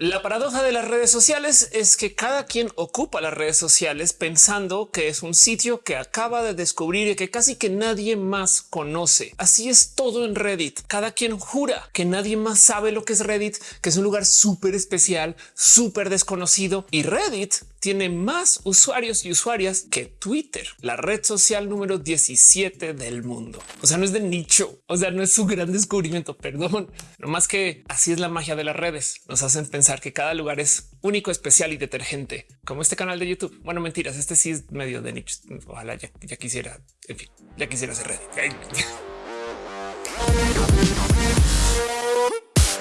La paradoja de las redes sociales es que cada quien ocupa las redes sociales pensando que es un sitio que acaba de descubrir y que casi que nadie más conoce. Así es todo en Reddit. Cada quien jura que nadie más sabe lo que es Reddit, que es un lugar súper especial, súper desconocido y Reddit tiene más usuarios y usuarias que Twitter, la red social número 17 del mundo. O sea, no es de nicho, o sea, no es su gran descubrimiento, perdón, no más que así es la magia de las redes. Nos hacen pensar que cada lugar es único, especial y detergente, como este canal de YouTube. Bueno, mentiras, este sí es medio de nicho. Ojalá ya, ya quisiera, en fin, ya quisiera ser Reddit.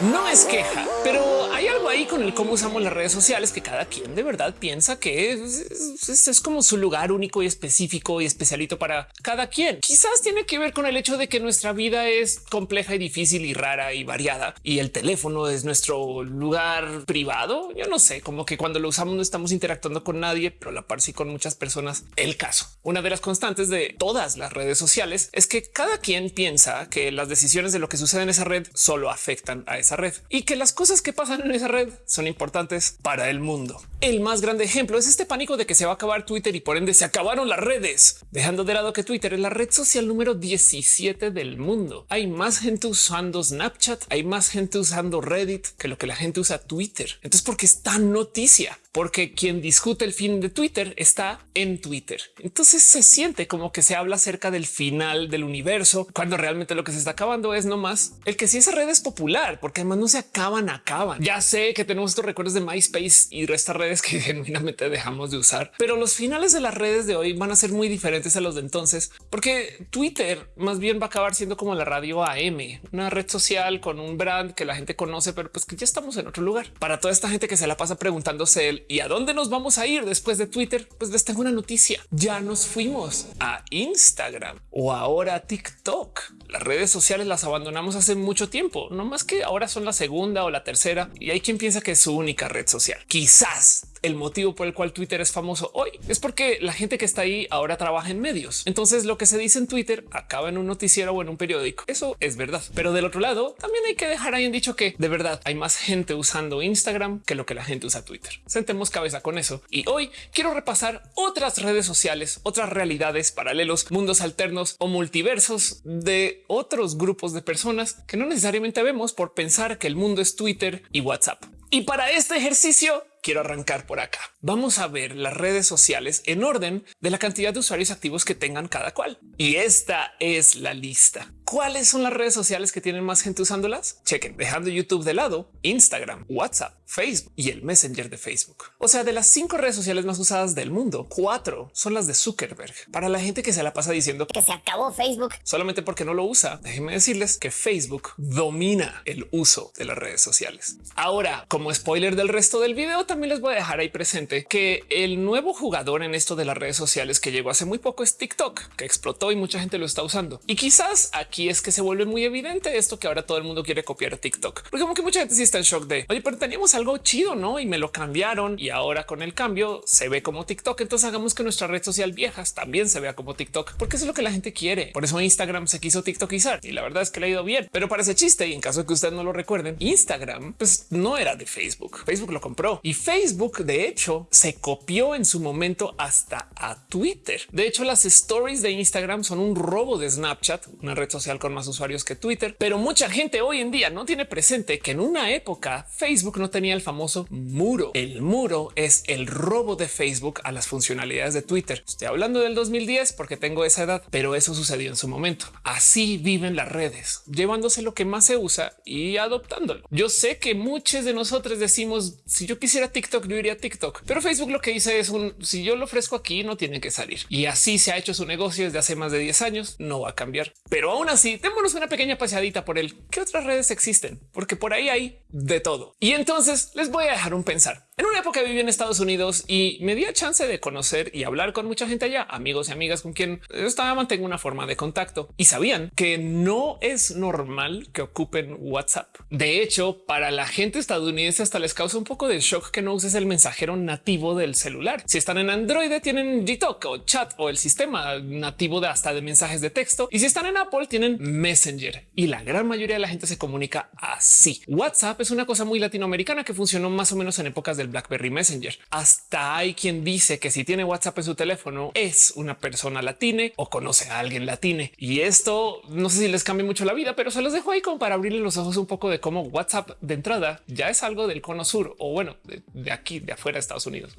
No es queja, pero hay algo ahí con el cómo usamos las redes sociales que cada quien de verdad piensa que es, como su lugar único y específico y especialito para cada quien. Quizás tiene que ver con el hecho de que nuestra vida es compleja y difícil y rara y variada y el teléfono es nuestro lugar privado. Yo no sé, como que cuando lo usamos no estamos interactuando con nadie, pero la par sí con muchas personas. El caso, una de las constantes de todas las redes sociales es que cada quien piensa que las decisiones de lo que sucede en esa red solo afectan a esa esa red y que las cosas que pasan en esa red son importantes para el mundo. El más grande ejemplo es este pánico de que se va a acabar Twitter y por ende se acabaron las redes, dejando de lado que Twitter es la red social número 17 del mundo. Hay más gente usando Snapchat, hay más gente usando Reddit que lo que la gente usa Twitter. Entonces, ¿por qué es tan noticia? porque quien discute el fin de Twitter está en Twitter. Entonces se siente como que se habla acerca del final del universo, cuando realmente lo que se está acabando es nomás el que si esa red es popular, porque además no se acaban, acaban. Ya sé que tenemos estos recuerdos de MySpace y estas redes que genuinamente dejamos de usar, pero los finales de las redes de hoy van a ser muy diferentes a los de entonces, porque Twitter más bien va a acabar siendo como la radio AM, una red social con un brand que la gente conoce, pero pues que ya estamos en otro lugar. Para toda esta gente que se la pasa preguntándose el ¿Y a dónde nos vamos a ir después de Twitter? Pues les tengo una noticia. Ya nos fuimos a Instagram o ahora TikTok. Las redes sociales las abandonamos hace mucho tiempo, no más que ahora son la segunda o la tercera y hay quien piensa que es su única red social. Quizás el motivo por el cual Twitter es famoso hoy es porque la gente que está ahí ahora trabaja en medios. Entonces lo que se dice en Twitter acaba en un noticiero o en un periódico. Eso es verdad. Pero del otro lado también hay que dejar ahí en dicho que de verdad hay más gente usando Instagram que lo que la gente usa Twitter. Sentemos cabeza con eso. Y hoy quiero repasar otras redes sociales, otras realidades, paralelos, mundos alternos o multiversos de otros grupos de personas que no necesariamente vemos por pensar que el mundo es Twitter y WhatsApp. Y para este ejercicio quiero arrancar por acá. Vamos a ver las redes sociales en orden de la cantidad de usuarios activos que tengan cada cual. Y esta es la lista. ¿Cuáles son las redes sociales que tienen más gente usándolas? Chequen, dejando YouTube de lado, Instagram, WhatsApp, Facebook y el Messenger de Facebook. O sea, de las cinco redes sociales más usadas del mundo, cuatro son las de Zuckerberg. Para la gente que se la pasa diciendo que se acabó Facebook solamente porque no lo usa, déjenme decirles que Facebook domina el uso de las redes sociales. Ahora, como spoiler del resto del video, también les voy a dejar ahí presente que el nuevo jugador en esto de las redes sociales que llegó hace muy poco es TikTok, que explotó y mucha gente lo está usando. Y quizás aquí es que se vuelve muy evidente esto que ahora todo el mundo quiere copiar TikTok, porque como que mucha gente sí está en shock de oye, pero teníamos algo chido, no? Y me lo cambiaron y ahora con el cambio se ve como TikTok. Entonces hagamos que nuestra red social viejas también se vea como TikTok, porque eso es lo que la gente quiere. Por eso Instagram se quiso TikTokizar y la verdad es que le ha ido bien, pero parece chiste. Y en caso de que ustedes no lo recuerden, Instagram pues no era de Facebook. Facebook lo compró y Facebook de hecho se copió en su momento hasta a Twitter. De hecho, las stories de Instagram son un robo de Snapchat, una red social con más usuarios que Twitter, pero mucha gente hoy en día no tiene presente que en una época Facebook no tenía el famoso muro. El muro es el robo de Facebook a las funcionalidades de Twitter. Estoy hablando del 2010 porque tengo esa edad, pero eso sucedió en su momento. Así viven las redes, llevándose lo que más se usa y adoptándolo. Yo sé que muchos de nosotros decimos si yo quisiera TikTok, yo iría a TikTok, pero Facebook lo que dice es un si yo lo ofrezco aquí no tiene que salir y así se ha hecho su negocio desde hace más de 10 años. No va a cambiar, pero aún así así, démonos una pequeña paseadita por el qué otras redes existen, porque por ahí hay de todo. Y entonces les voy a dejar un pensar. En una época viví en Estados Unidos y me di chance de conocer y hablar con mucha gente allá, amigos y amigas con quien estaba mantengo una forma de contacto y sabían que no es normal que ocupen WhatsApp. De hecho, para la gente estadounidense hasta les causa un poco de shock que no uses el mensajero nativo del celular. Si están en Android tienen Gtalk o chat o el sistema nativo de hasta de mensajes de texto y si están en Apple tienen Messenger y la gran mayoría de la gente se comunica así. WhatsApp es una cosa muy latinoamericana que funcionó más o menos en épocas del BlackBerry Messenger. Hasta hay quien dice que si tiene WhatsApp en su teléfono es una persona latine o conoce a alguien latine. Y esto no sé si les cambia mucho la vida, pero se los dejo ahí como para abrirle los ojos un poco de cómo WhatsApp de entrada ya es algo del cono sur o bueno, de, aquí, de afuera de Estados Unidos.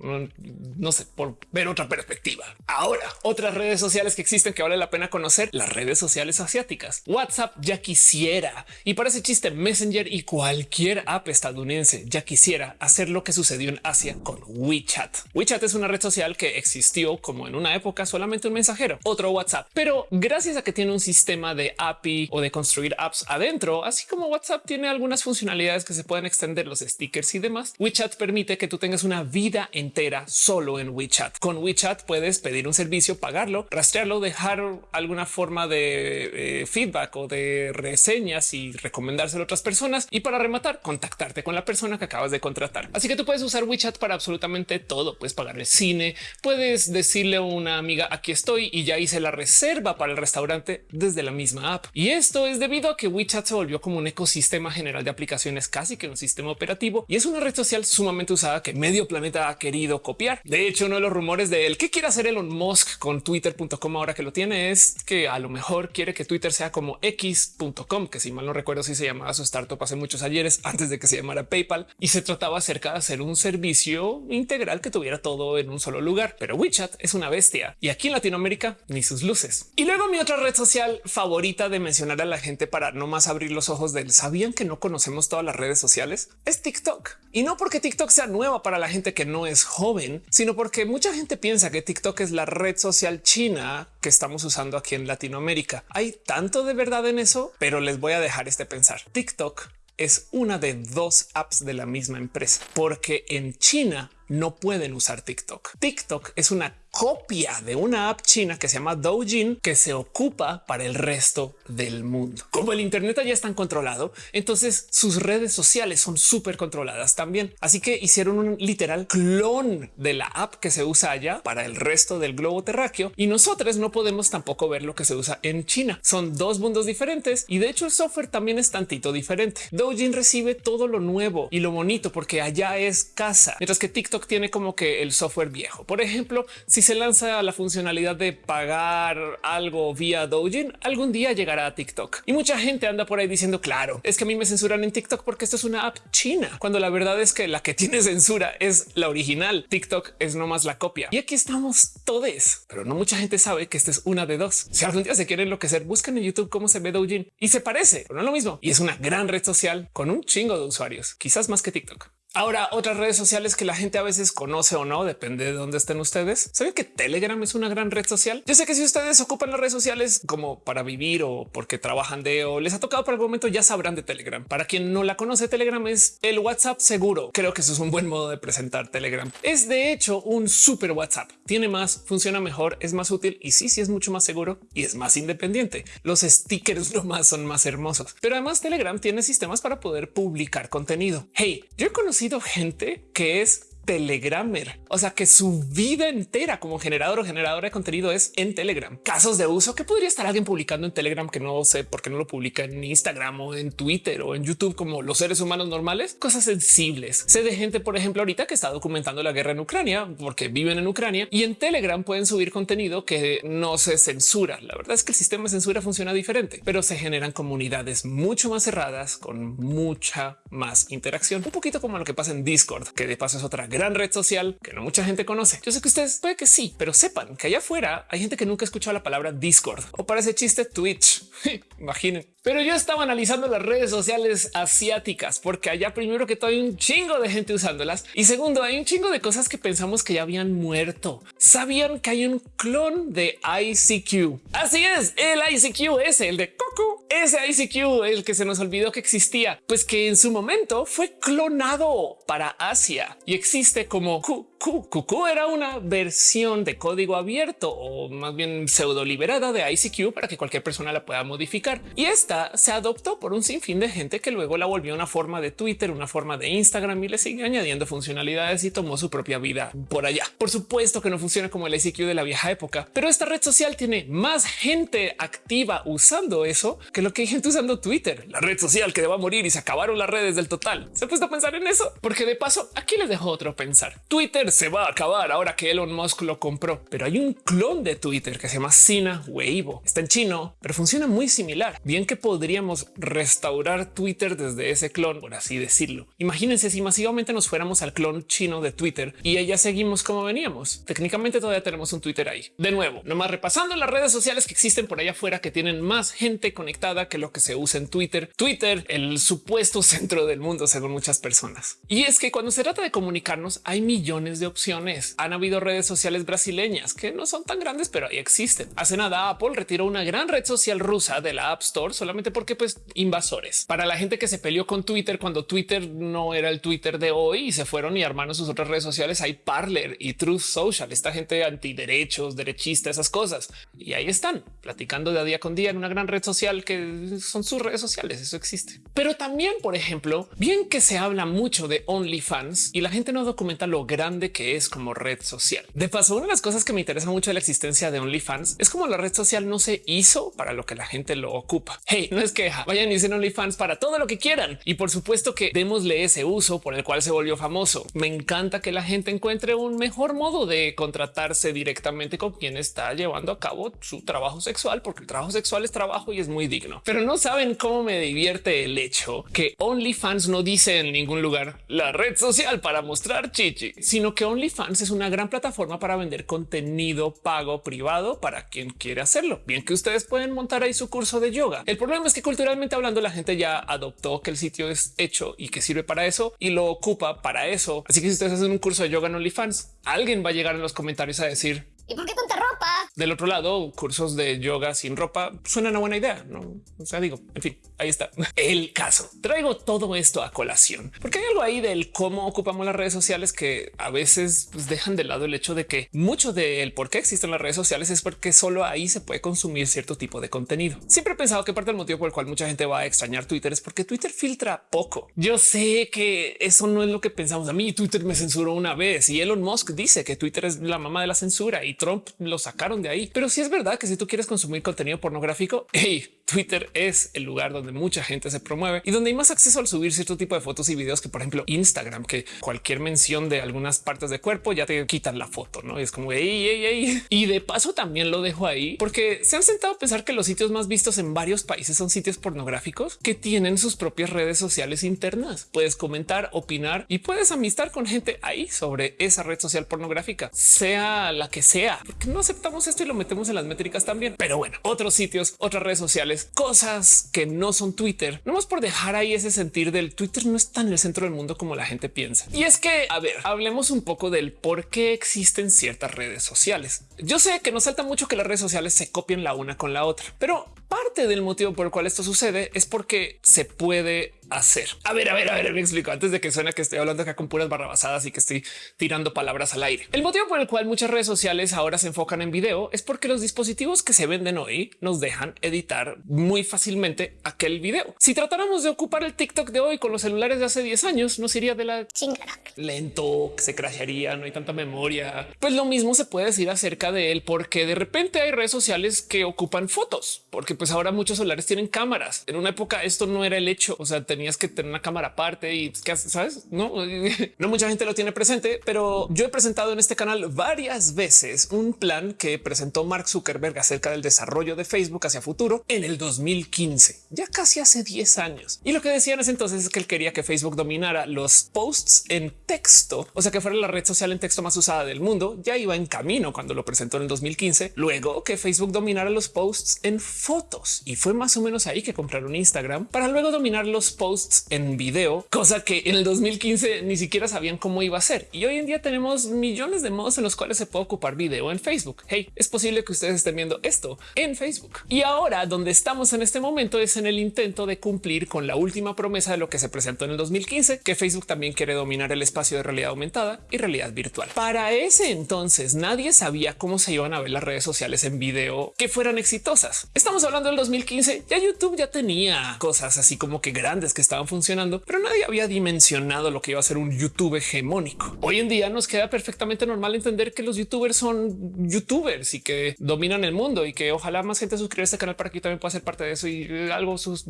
No, no sé, por ver otra perspectiva. Ahora, otras redes sociales que existen que vale la pena conocer, las redes sociales asiáticas. WhatsApp ya quisiera y parece chiste Messenger y cualquier app estadounidense ya quisiera hacer lo que sucedió en Asia con WeChat. WeChat es una red social que existió como en una época solamente un mensajero, otro WhatsApp, pero gracias a que tiene un sistema de API o de construir apps adentro, así como WhatsApp tiene algunas funcionalidades que se pueden extender los stickers y demás, WeChat permite que tú tengas una vida entera solo en WeChat. Con WeChat puedes pedir un servicio, pagarlo, rastrearlo, dejar alguna forma de eh, feedback o de reseñas y recomendárselo a otras personas y para rematar contactarte con la persona que acabas de contratar. Así que tú puedes usar WeChat para absolutamente todo. Puedes pagar el cine, puedes decirle a una amiga aquí estoy y ya hice la reserva para el restaurante desde la misma app. Y esto es debido a que WeChat se volvió como un ecosistema general de aplicaciones, casi que un sistema operativo y es una red social sumamente usada que medio planeta ha querido copiar. De hecho, uno de los rumores de él que quiere hacer Elon Musk con twitter.com ahora que lo tiene es que a lo mejor quiere que Twitter sea como x.com, que si mal no recuerdo si se llamaba su startup hace muchos ayeres antes de que se llamara PayPal y se trataba acerca de hacer un servicio integral que tuviera todo en un solo lugar. Pero WeChat es una bestia y aquí en Latinoamérica ni sus luces. Y luego mi otra red social favorita de mencionar a la gente para no más abrir los ojos del sabían que no conocemos todas las redes sociales es TikTok. Y no porque TikTok sea nueva para la gente que no es joven, sino porque mucha gente piensa que TikTok es la red social china que estamos usando aquí en Latinoamérica. Hay tanto de verdad en eso, pero les voy a dejar este pensar. TikTok es una de dos apps de la misma empresa, porque en China no pueden usar TikTok. TikTok es una copia de una app china que se llama Douyin que se ocupa para el resto del mundo. Como el Internet ya están controlado, entonces sus redes sociales son súper controladas también. Así que hicieron un literal clon de la app que se usa allá para el resto del globo terráqueo y nosotros no podemos tampoco ver lo que se usa en China. Son dos mundos diferentes y de hecho el software también es tantito diferente. Douyin recibe todo lo nuevo y lo bonito porque allá es casa, mientras que TikTok tiene como que el software viejo. Por ejemplo, si se lanza la funcionalidad de pagar algo vía Douyin, algún día llegará a TikTok. Y mucha gente anda por ahí diciendo, claro, es que a mí me censuran en TikTok porque esto es una app china, cuando la verdad es que la que tiene censura es la original. TikTok es nomás la copia. Y aquí estamos todos, pero no mucha gente sabe que esta es una de dos. Si algún día se quieren enloquecer, buscan en YouTube cómo se ve Douyin y se parece, pero no es lo mismo. Y es una gran red social con un chingo de usuarios, quizás más que TikTok. Ahora, otras redes sociales que la gente a veces conoce o no, depende de dónde estén ustedes. Saben que Telegram es una gran red social. Yo sé que si ustedes ocupan las redes sociales como para vivir o porque trabajan de o les ha tocado por algún momento, ya sabrán de Telegram. Para quien no la conoce, Telegram es el WhatsApp seguro. Creo que eso es un buen modo de presentar Telegram. Es de hecho un super WhatsApp. Tiene más, funciona mejor, es más útil y sí, sí es mucho más seguro y es más independiente. Los stickers nomás son más hermosos, pero además Telegram tiene sistemas para poder publicar contenido. Hey, yo he conocido gente que es Telegrammer, o sea que su vida entera como generador o generadora de contenido es en Telegram. Casos de uso que podría estar alguien publicando en Telegram que no sé por qué no lo publica en Instagram o en Twitter o en YouTube como los seres humanos normales, cosas sensibles. Sé de gente, por ejemplo, ahorita que está documentando la guerra en Ucrania porque viven en Ucrania y en Telegram pueden subir contenido que no se censura. La verdad es que el sistema de censura funciona diferente, pero se generan comunidades mucho más cerradas con mucha más interacción, un poquito como lo que pasa en Discord, que de paso es otra gran gran red social que no mucha gente conoce. Yo sé que ustedes puede que sí, pero sepan que allá afuera hay gente que nunca ha escuchado la palabra Discord o para ese chiste Twitch. Imaginen. Pero yo estaba analizando las redes sociales asiáticas porque allá primero que todo hay un chingo de gente usándolas y segundo hay un chingo de cosas que pensamos que ya habían muerto. Sabían que hay un clon de ICQ. Así es, el ICQ es el de Coco. Ese ICQ, el que se nos olvidó que existía, pues que en su momento fue clonado para Asia y existe como QQ. era una versión de código abierto o más bien pseudo liberada de ICQ para que cualquier persona la pueda modificar. Y esta se adoptó por un sinfín de gente que luego la volvió una forma de Twitter, una forma de Instagram y le sigue añadiendo funcionalidades y tomó su propia vida por allá. Por supuesto que no funciona como el ICQ de la vieja época, pero esta red social tiene más gente activa usando eso que lo que hay gente usando Twitter, la red social que va a morir y se acabaron las redes del total. Se ha puesto a pensar en eso porque de paso aquí les dejo otro pensar. Twitter se va a acabar ahora que Elon Musk lo compró, pero hay un clon de Twitter que se llama Sina Weibo. Está en chino, pero funciona muy similar. Bien que podríamos restaurar Twitter desde ese clon, por así decirlo. Imagínense si masivamente nos fuéramos al clon chino de Twitter y ya seguimos como veníamos. Técnicamente todavía tenemos un Twitter ahí. De nuevo, nomás repasando las redes sociales que existen por allá afuera que tienen más gente conectada que lo que se usa en Twitter. Twitter, el supuesto centro del mundo según muchas personas. Y es que cuando se trata de comunicarnos hay millones de opciones. Han habido redes sociales brasileñas que no son tan grandes, pero ahí existen. Hace nada Apple retiró una gran red social rusa de la App Store solamente porque pues invasores. Para la gente que se peleó con Twitter cuando Twitter no era el Twitter de hoy y se fueron y armaron sus otras redes sociales, hay Parler y Truth Social, esta gente antiderechos, derechista, esas cosas. Y ahí están platicando de día con día en una gran red social que son sus redes sociales. Eso existe. Pero también, por ejemplo, bien que se habla mucho de OnlyFans y la gente no documenta lo grande que es como red social. De paso, una de las cosas que me interesa mucho de la existencia de OnlyFans es como la red social no se hizo para lo que la gente lo ocupa. Hey, no es queja, vayan y dicen OnlyFans para todo lo que quieran. Y por supuesto que démosle ese uso por el cual se volvió famoso. Me encanta que la gente encuentre un mejor modo de contratarse directamente con quien está llevando a cabo su trabajo sexual, porque el trabajo sexual es trabajo y es muy digno. Pero no saben cómo me divierte el hecho que OnlyFans no dice en ningún lugar la red social para mostrar chichi, sino que OnlyFans es una gran plataforma para vender contenido pago privado para quien quiere hacerlo. Bien que ustedes pueden montar ahí su curso de yoga. El problema es que culturalmente hablando la gente ya adoptó que el sitio es hecho y que sirve para eso y lo ocupa para eso. Así que si ustedes hacen un curso de yoga en OnlyFans, alguien va a llegar en los comentarios a decir ¿Y por qué tanta ropa? Del otro lado, cursos de yoga sin ropa suena una buena idea. No, o sea, digo, en fin, ahí está el caso. Traigo todo esto a colación porque hay algo ahí del cómo ocupamos las redes sociales que a veces pues, dejan de lado el hecho de que mucho del por qué existen las redes sociales es porque solo ahí se puede consumir cierto tipo de contenido. Siempre he pensado que parte del motivo por el cual mucha gente va a extrañar Twitter es porque Twitter filtra poco. Yo sé que eso no es lo que pensamos. A mí Twitter me censuró una vez y Elon Musk dice que Twitter es la mamá de la censura y Trump lo sacaron de ahí. Pero si es verdad que si tú quieres consumir contenido pornográfico, hey, Twitter es el lugar donde mucha gente se promueve y donde hay más acceso al subir cierto tipo de fotos y videos que, por ejemplo, Instagram, que cualquier mención de algunas partes de cuerpo ya te quitan la foto, no es como ey, ey, ey. Y de paso también lo dejo ahí porque se han sentado a pensar que los sitios más vistos en varios países son sitios pornográficos que tienen sus propias redes sociales internas. Puedes comentar, opinar y puedes amistar con gente ahí sobre esa red social pornográfica, sea la que sea, porque no aceptamos esto y lo metemos en las métricas también. Pero bueno, otros sitios, otras redes sociales, cosas que no son Twitter, no más por dejar ahí ese sentir del Twitter no está en el centro del mundo como la gente piensa. Y es que, a ver, hablemos un poco del por qué existen ciertas redes sociales. Yo sé que nos salta mucho que las redes sociales se copien la una con la otra, pero parte del motivo por el cual esto sucede es porque se puede hacer. A ver, a ver, a ver, me explico antes de que suene que estoy hablando acá con puras barrabasadas y que estoy tirando palabras al aire. El motivo por el cual muchas redes sociales ahora se enfocan en video es porque los dispositivos que se venden hoy nos dejan editar muy fácilmente aquel video. Si tratáramos de ocupar el TikTok de hoy con los celulares de hace 10 años, nos iría de la chingada. Lento, se crasharía, no hay tanta memoria. Pues lo mismo se puede decir acerca de él, porque de repente hay redes sociales que ocupan fotos, porque pues ahora muchos celulares tienen cámaras. En una época esto no era el hecho, o sea, tenías que tener una cámara aparte y que sabes, no, no mucha gente lo tiene presente, pero yo he presentado en este canal varias veces un plan que presentó Mark Zuckerberg acerca del desarrollo de Facebook hacia futuro en el 2015, ya casi hace 10 años. Y lo que decían es entonces es que él quería que Facebook dominara los posts en texto, o sea que fuera la red social en texto más usada del mundo. Ya iba en camino cuando lo presentó en el 2015. Luego que Facebook dominara los posts en fotos y fue más o menos ahí que compraron Instagram para luego dominar los posts en video, cosa que en el 2015 ni siquiera sabían cómo iba a ser. Y hoy en día tenemos millones de modos en los cuales se puede ocupar video en Facebook. Hey, es posible que ustedes estén viendo esto en Facebook. Y ahora donde estamos en este momento es en el intento de cumplir con la última promesa de lo que se presentó en el 2015, que Facebook también quiere dominar el espacio de realidad aumentada y realidad virtual. Para ese entonces nadie sabía cómo se iban a ver las redes sociales en video que fueran exitosas. Estamos hablando del 2015, ya YouTube ya tenía cosas así como que grandes que estaban funcionando, pero nadie había dimensionado lo que iba a ser un YouTube hegemónico. Hoy en día nos queda perfectamente normal entender que los youtubers son youtubers y que dominan el mundo y que ojalá más gente suscriba a este canal para que también pueda ser parte de eso y algo sus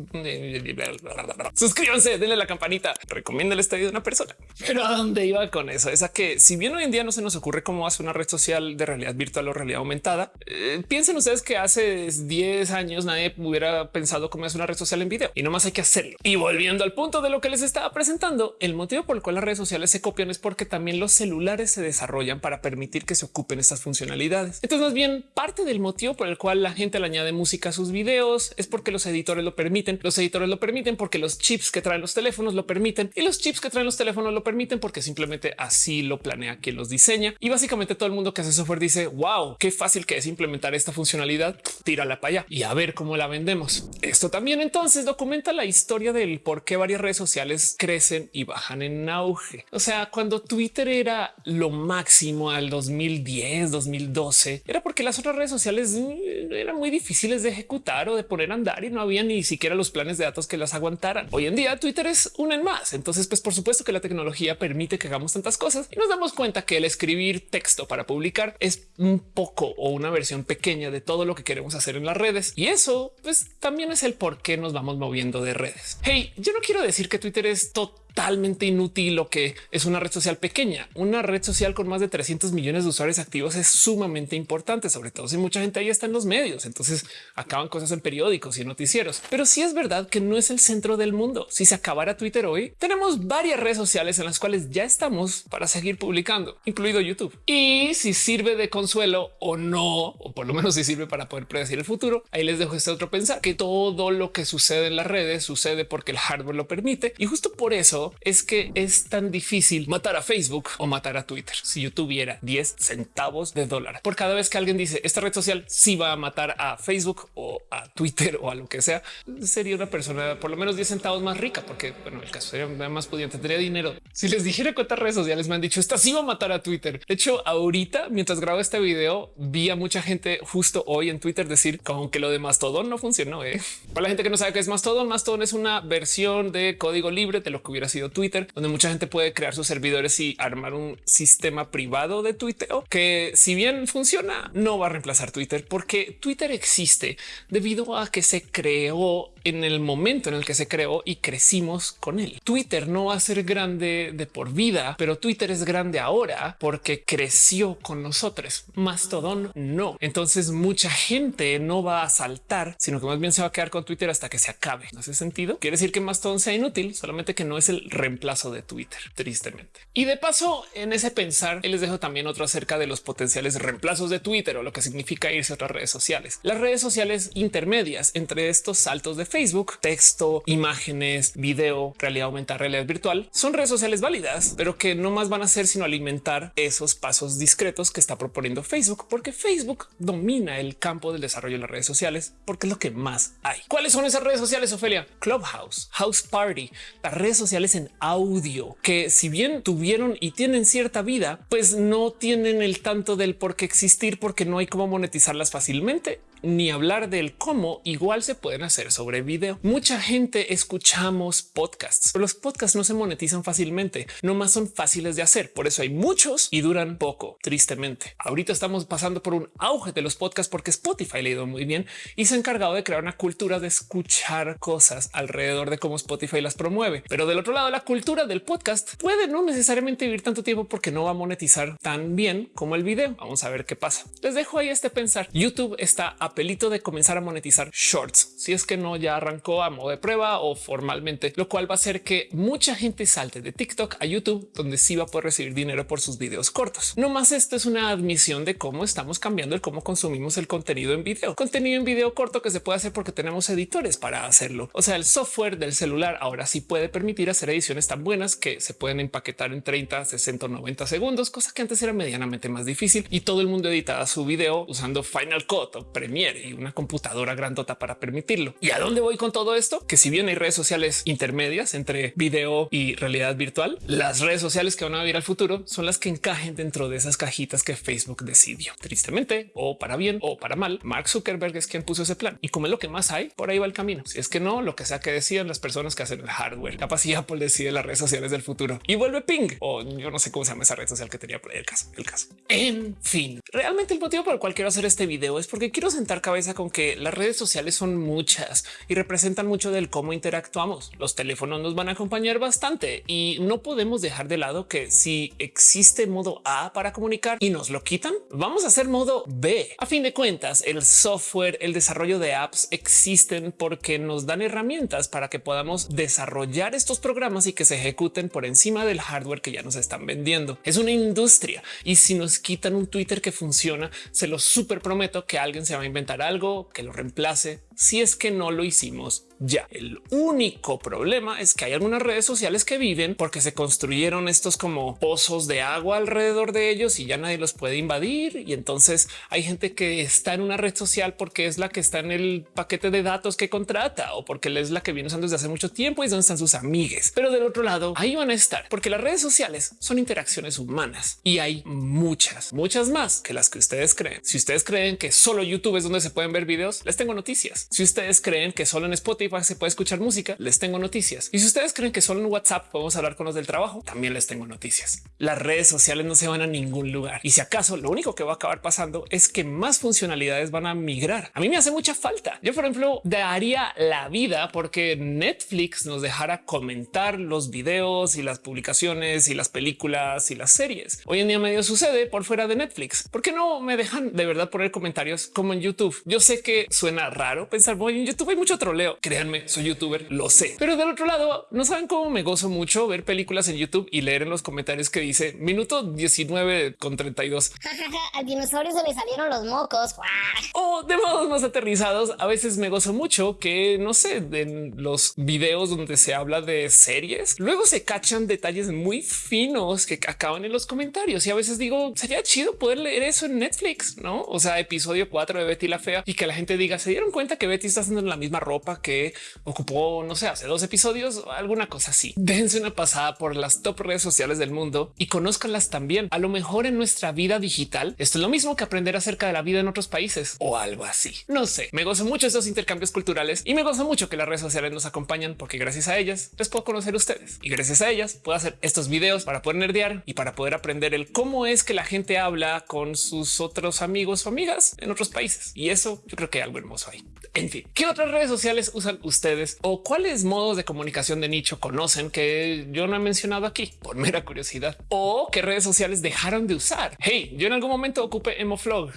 suscríbanse, denle la campanita, recomienda este video a una persona. Pero a dónde iba con eso? Es a que si bien hoy en día no se nos ocurre cómo hace una red social de realidad virtual o realidad aumentada, eh, piensen ustedes que hace 10 años nadie hubiera pensado cómo hacer una red social en video y no más hay que hacerlo. Y volviendo al punto de lo que les estaba presentando, el motivo por el cual las redes sociales se copian es porque también los celulares se desarrollan para permitir que se ocupen estas funcionalidades. Entonces, más bien parte del motivo por el cual la gente le añade música a sus videos es porque los editores lo permiten. Los editores lo permiten porque los chips que traen los teléfonos lo permiten y los chips que traen los teléfonos lo permiten porque simplemente así lo planea quien los diseña. Y básicamente todo el mundo que hace software dice wow, qué fácil que es implementar esta funcionalidad. Tírala para allá y a ver cómo la vendemos. Esto también entonces documenta la historia del por qué varias redes sociales crecen y bajan en auge. O sea, cuando Twitter era lo máximo al 2010, 2012, era porque las otras redes sociales mm, eran muy difíciles de ejecutar o de poner a andar y no había ni siquiera los planes de datos que las aguantaran. Hoy en día Twitter es una en más. Entonces, pues por supuesto que la tecnología permite que hagamos tantas cosas y nos damos cuenta que el escribir texto para publicar es un poco o una versión pequeña de todo lo que queremos hacer en las redes. Y eso pues también es el por qué nos vamos moviendo de redes. Hey, yo no quiero decir que Twitter es total totalmente inútil lo que es una red social pequeña. Una red social con más de 300 millones de usuarios activos es sumamente importante, sobre todo si mucha gente ahí está en los medios. Entonces acaban cosas en periódicos y noticieros. Pero sí es verdad que no es el centro del mundo. Si se acabara Twitter hoy, tenemos varias redes sociales en las cuales ya estamos para seguir publicando, incluido YouTube. Y si sirve de consuelo o no, o por lo menos si sirve para poder predecir el futuro, ahí les dejo este otro pensar que todo lo que sucede en las redes sucede porque el hardware lo permite. Y justo por eso es que es tan difícil matar a Facebook o matar a Twitter. Si yo tuviera 10 centavos de dólar por cada vez que alguien dice esta red social sí va a matar a Facebook o a Twitter o a lo que sea, sería una persona por lo menos 10 centavos más rica, porque bueno, el caso sería más pudiente, tendría dinero. Si les dijera cuántas redes sociales me han dicho esta sí va a matar a Twitter. De hecho, ahorita mientras grabo este video, vi a mucha gente justo hoy en Twitter decir como que lo de Mastodon no funcionó. ¿eh? Para la gente que no sabe qué es Mastodon, Mastodon es una versión de código libre de lo que hubiera sido Twitter, donde mucha gente puede crear sus servidores y armar un sistema privado de tuiteo que si bien funciona, no va a reemplazar Twitter porque Twitter existe debido a que se creó en el momento en el que se creó y crecimos con él. Twitter no va a ser grande de por vida, pero Twitter es grande ahora porque creció con nosotros. Mastodon no. Entonces mucha gente no va a saltar, sino que más bien se va a quedar con Twitter hasta que se acabe. ¿No hace sentido? Quiere decir que Mastodon sea inútil, solamente que no es el reemplazo de Twitter, tristemente. Y de paso, en ese pensar, les dejo también otro acerca de los potenciales reemplazos de Twitter o lo que significa irse a otras redes sociales. Las redes sociales intermedias entre estos saltos de Facebook, texto, imágenes, video, realidad aumentada, realidad virtual, son redes sociales válidas, pero que no más van a ser sino alimentar esos pasos discretos que está proponiendo Facebook, porque Facebook domina el campo del desarrollo de las redes sociales, porque es lo que más hay. ¿Cuáles son esas redes sociales, Ofelia? Clubhouse, House Party, las redes sociales en audio, que si bien tuvieron y tienen cierta vida, pues no tienen el tanto del por qué existir porque no hay cómo monetizarlas fácilmente ni hablar del cómo igual se pueden hacer sobre video. Mucha gente escuchamos podcasts, pero los podcasts no se monetizan fácilmente, no más son fáciles de hacer. Por eso hay muchos y duran poco, tristemente. Ahorita estamos pasando por un auge de los podcasts porque Spotify le ha ido muy bien y se ha encargado de crear una cultura de escuchar cosas alrededor de cómo Spotify las promueve. Pero del otro lado, la cultura del podcast puede no necesariamente vivir tanto tiempo porque no va a monetizar tan bien como el video. Vamos a ver qué pasa. Les dejo ahí este pensar. YouTube está pelito de comenzar a monetizar shorts. Si es que no ya arrancó a modo de prueba o formalmente, lo cual va a hacer que mucha gente salte de TikTok a YouTube, donde sí va a poder recibir dinero por sus videos cortos. No más esto es una admisión de cómo estamos cambiando el cómo consumimos el contenido en video, contenido en video corto que se puede hacer porque tenemos editores para hacerlo. O sea, el software del celular ahora sí puede permitir hacer ediciones tan buenas que se pueden empaquetar en 30, 60 o 90 segundos, cosa que antes era medianamente más difícil y todo el mundo editaba su video usando Final Cut o Premiere y una computadora grandota para permitirlo. ¿Y a dónde voy con todo esto? Que si bien hay redes sociales intermedias entre video y realidad virtual, las redes sociales que van a vivir al futuro son las que encajen dentro de esas cajitas que Facebook decidió. Tristemente, o para bien o para mal, Mark Zuckerberg es quien puso ese plan. Y como es lo que más hay, por ahí va el camino. Si es que no, lo que sea que decían las personas que hacen el hardware. Capaz si Apple decide las redes sociales del futuro y vuelve ping o yo no sé cómo se llama esa red social que tenía por ahí el caso, el caso. En fin, realmente el motivo por el cual quiero hacer este video es porque quiero sentar cabeza con que las redes sociales son muchas y representan mucho del cómo interactuamos. Los teléfonos nos van a acompañar bastante y no podemos dejar de lado que si existe modo A para comunicar y nos lo quitan, vamos a hacer modo B. A fin de cuentas, el software, el desarrollo de apps existen porque nos dan herramientas para que podamos desarrollar estos programas y que se ejecuten por encima del hardware que ya nos están vendiendo. Es una industria y si nos quitan un Twitter que funciona, se lo súper prometo que alguien se va a inventar algo que lo reemplace si es que no lo hicimos ya. El único problema es que hay algunas redes sociales que viven porque se construyeron estos como pozos de agua alrededor de ellos y ya nadie los puede invadir. Y entonces hay gente que está en una red social porque es la que está en el paquete de datos que contrata o porque es la que viene usando desde hace mucho tiempo y es donde están sus amigues. Pero del otro lado, ahí van a estar porque las redes sociales son interacciones humanas y hay muchas, muchas más que las que ustedes creen. Si ustedes creen que solo YouTube es donde se pueden ver videos, les tengo noticias. Si ustedes creen que solo en Spotify se puede escuchar música, les tengo noticias. Y si ustedes creen que solo en WhatsApp podemos hablar con los del trabajo, también les tengo noticias. Las redes sociales no se van a ningún lugar. Y si acaso lo único que va a acabar pasando es que más funcionalidades van a migrar. A mí me hace mucha falta. Yo, por ejemplo, daría la vida porque Netflix nos dejara comentar los videos y las publicaciones y las películas y las series. Hoy en día medio sucede por fuera de Netflix. ¿Por qué no me dejan de verdad poner comentarios como en YouTube? Yo sé que suena raro pensar, voy en YouTube hay mucho troleo. Créanme, soy youtuber, lo sé. Pero del otro lado, no saben cómo me gozo mucho ver películas en YouTube y leer en los comentarios que dice minuto 19 con 32. Al dinosaurio se le salieron los mocos. O de modos más aterrizados, a veces me gozo mucho que no sé, en los videos donde se habla de series, luego se cachan detalles muy finos que acaban en los comentarios. Y a veces digo, sería chido poder leer eso en Netflix, no? O sea, episodio 4 de Betty la Fea y que la gente diga, se dieron cuenta que Betty está haciendo la misma ropa que ocupó, no sé, hace dos episodios, alguna cosa así. Dense una pasada por las top redes sociales del mundo y conózcanlas también. A lo mejor en nuestra vida digital, esto es lo mismo que aprender acerca de la vida en otros países o algo así. No sé, me gozo mucho estos intercambios culturales y me gozo mucho que las redes sociales nos acompañan porque gracias a ellas les puedo conocer a ustedes y gracias a ellas puedo hacer estos videos para poder nerdear y para poder aprender el cómo es que la gente habla con sus otros amigos o amigas en otros países. Y eso yo creo que hay algo hermoso ahí. En fin, ¿qué otras redes sociales usan ustedes o cuáles modos de comunicación de nicho conocen que yo no he mencionado aquí por mera curiosidad o qué redes sociales dejaron de usar? Hey, yo en algún momento ocupé Emoflog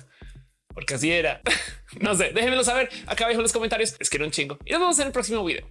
porque así era. no sé, déjenmelo saber acá abajo en los comentarios. Les quiero un chingo y nos vemos en el próximo video.